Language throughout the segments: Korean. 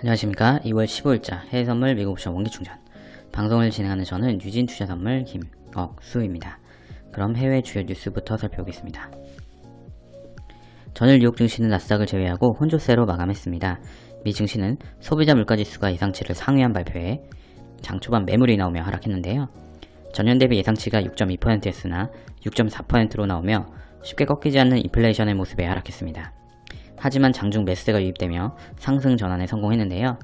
안녕하십니까 2월 15일자 해외선물 미국옵션 원기충전 방송을 진행하는 저는 유진투자선물 김억수입니다. 그럼 해외 주요 뉴스부터 살펴보겠습니다. 전일 뉴욕 증시는 나스닥을 제외하고 혼조세로 마감했습니다. 미 증시는 소비자 물가지수가 예상치를 상회한 발표에 장 초반 매물이 나오며 하락했는데요. 전년 대비 예상치가 6.2%였으나 6.4%로 나오며 쉽게 꺾이지 않는 인플레이션의 모습에 하락했습니다. 하지만 장중 매수세가 유입되며 상승 전환에 성공했는데요.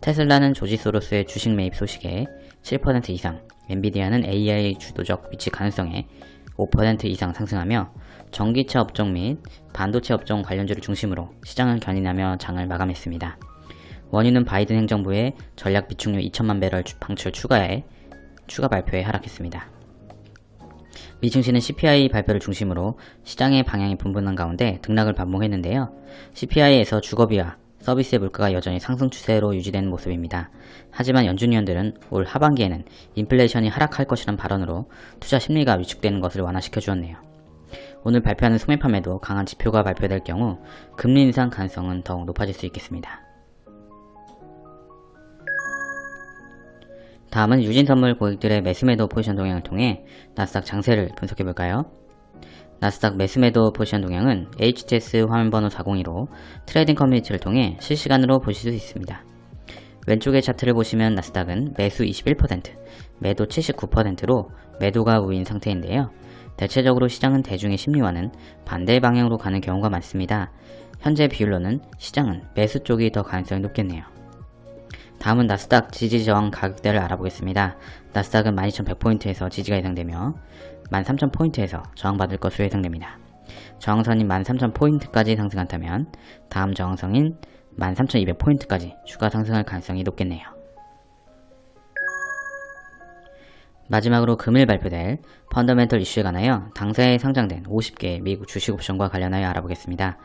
테슬라는 조지 소로스의 주식 매입 소식에 7% 이상, 엔비디아는 AI 주도적 위치 가능성에 5% 이상 상승하며 전기차 업종 및 반도체 업종 관련주를 중심으로 시장을 견인하며 장을 마감했습니다. 원유는 바이든 행정부의 전략 비축유 2천만 배럴 방출 추가에 추가 발표에 하락했습니다. 미 증시는 CPI 발표를 중심으로 시장의 방향이 분분한 가운데 등락을 반복했는데요. CPI에서 주거비와 서비스의 물가가 여전히 상승 추세로 유지되는 모습입니다. 하지만 연준위원들은 올 하반기에는 인플레이션이 하락할 것이란 발언으로 투자 심리가 위축되는 것을 완화시켜 주었네요. 오늘 발표하는 소매 판매도 강한 지표가 발표될 경우 금리 인상 가능성은 더욱 높아질 수 있겠습니다. 다음은 유진선물 고객들의 매수매도 포지션 동향을 통해 나스닥 장세를 분석해볼까요? 나스닥 매수매도 포지션 동향은 HTS 화면번호 402로 trading 커뮤니티를 통해 실시간으로 보실 수 있습니다. 왼쪽의 차트를 보시면 나스닥은 매수 21%, 매도 79%로 매도가 우위인 상태인데요. 대체적으로 시장은 대중의 심리와는 반대 방향으로 가는 경우가 많습니다. 현재 비율로는 시장은 매수 쪽이 더 가능성이 높겠네요. 다음은 나스닥 지지 저항 가격대를 알아보겠습니다. 나스닥은 12,100포인트에서 지지가 예상되며 13,000포인트에서 저항받을 것으로 예상됩니다. 저항선인 13,000포인트까지 상승한다면 다음 저항선인 13,200포인트까지 추가 상승할 가능성이 높겠네요. 마지막으로 금일 발표될 펀더멘털 이슈에 관하여 당사에 상장된 50개 미국 주식 옵션과 관련하여 알아보겠습니다.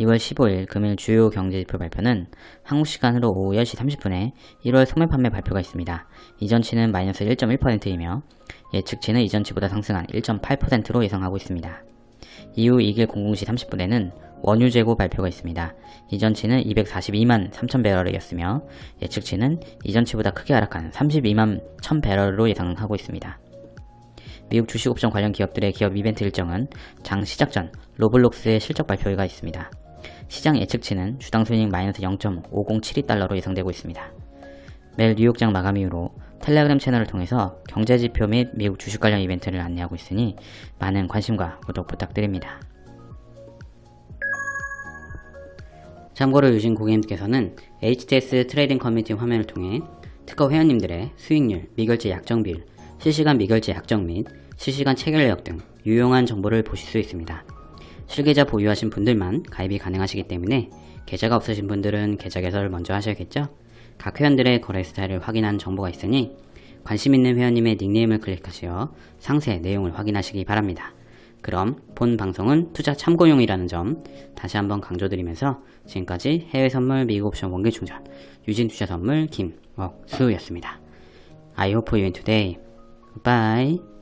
2월 15일 금일 주요 경제지표 발표는 한국 시간으로 오후 10시 30분에 1월 소매 판매 발표가 있습니다. 이전치는 마이너스 1.1%이며 예측치는 이전치보다 상승한 1.8%로 예상하고 있습니다. 이후 2일 00시 30분에는 원유 재고 발표가 있습니다. 이전치는 242만 3천 배럴이었으며 예측치는 이전치보다 크게 하락한 32만 1천 배럴로 예상하고 있습니다. 미국 주식옵션 관련 기업들의 기업 이벤트 일정은 장 시작 전 로블록스의 실적 발표가 있습니다. 시장 예측치는 주당 순이익 마이너스 0.5072달러로 예상되고 있습니다. 매일 뉴욕장 마감 이후로 텔레그램 채널을 통해서 경제지표 및 미국 주식 관련 이벤트를 안내하고 있으니 많은 관심과 구독 부탁드립니다. 참고로 유진 고객님께서는 HTS trading 커뮤니티 화면을 통해 특허 회원님들의 수익률, 미결제 약정 비율, 실시간 미결제 약정 및 실시간 체결 내역 등 유용한 정보를 보실 수 있습니다. 실계좌 보유하신 분들만 가입이 가능하시기 때문에 계좌가 없으신 분들은 계좌 개설을 먼저 하셔야겠죠? 각 회원들의 거래 스타일을 확인한 정보가 있으니 관심 있는 회원님의 닉네임을 클릭하시어 상세 내용을 확인하시기 바랍니다. 그럼 본 방송은 투자 참고용이라는 점 다시 한번 강조드리면서 지금까지 해외 선물 미국 옵션 원기 충전 유진 투자 선물 김억수였습니다. I hope you win today. Bye.